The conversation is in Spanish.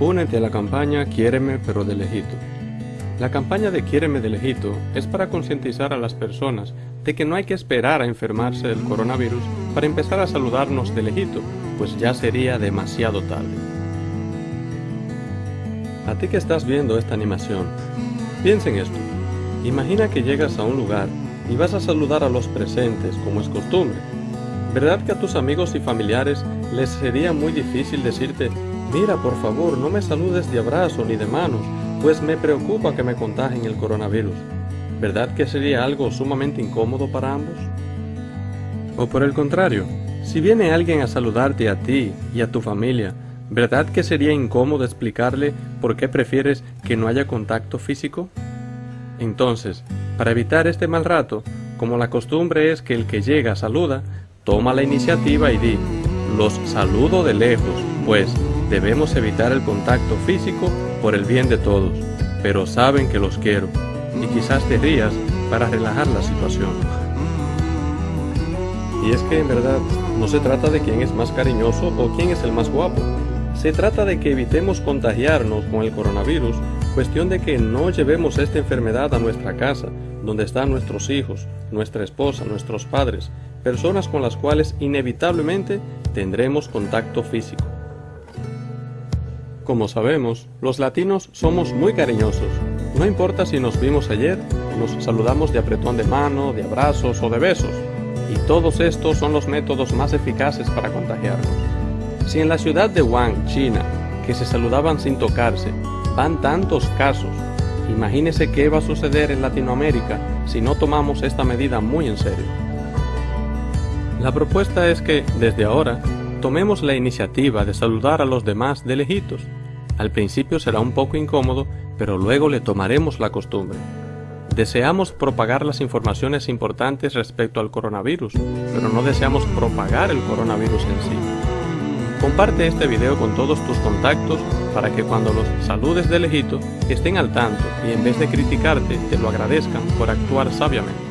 Únete a la campaña Quiéreme pero de lejito. La campaña de Quiéreme de lejito es para concientizar a las personas de que no hay que esperar a enfermarse del coronavirus para empezar a saludarnos de lejito, pues ya sería demasiado tarde. A ti que estás viendo esta animación, piensa en esto. Imagina que llegas a un lugar y vas a saludar a los presentes como es costumbre. ¿Verdad que a tus amigos y familiares les sería muy difícil decirte Mira, por favor, no me saludes de abrazo ni de manos, pues me preocupa que me contagien el coronavirus. ¿Verdad que sería algo sumamente incómodo para ambos? O por el contrario, si viene alguien a saludarte a ti y a tu familia, ¿verdad que sería incómodo explicarle por qué prefieres que no haya contacto físico? Entonces, para evitar este mal rato, como la costumbre es que el que llega saluda, toma la iniciativa y di, los saludo de lejos, pues Debemos evitar el contacto físico por el bien de todos, pero saben que los quiero y quizás te rías para relajar la situación. Y es que en verdad no se trata de quién es más cariñoso o quién es el más guapo. Se trata de que evitemos contagiarnos con el coronavirus, cuestión de que no llevemos esta enfermedad a nuestra casa, donde están nuestros hijos, nuestra esposa, nuestros padres, personas con las cuales inevitablemente tendremos contacto físico. Como sabemos, los latinos somos muy cariñosos. No importa si nos vimos ayer, nos saludamos de apretón de mano, de abrazos o de besos. Y todos estos son los métodos más eficaces para contagiarnos. Si en la ciudad de Wuhan, China, que se saludaban sin tocarse, van tantos casos, imagínese qué va a suceder en Latinoamérica si no tomamos esta medida muy en serio. La propuesta es que, desde ahora, tomemos la iniciativa de saludar a los demás de lejitos. Al principio será un poco incómodo, pero luego le tomaremos la costumbre. Deseamos propagar las informaciones importantes respecto al coronavirus, pero no deseamos propagar el coronavirus en sí. Comparte este video con todos tus contactos para que cuando los saludes de lejito estén al tanto y en vez de criticarte te lo agradezcan por actuar sabiamente.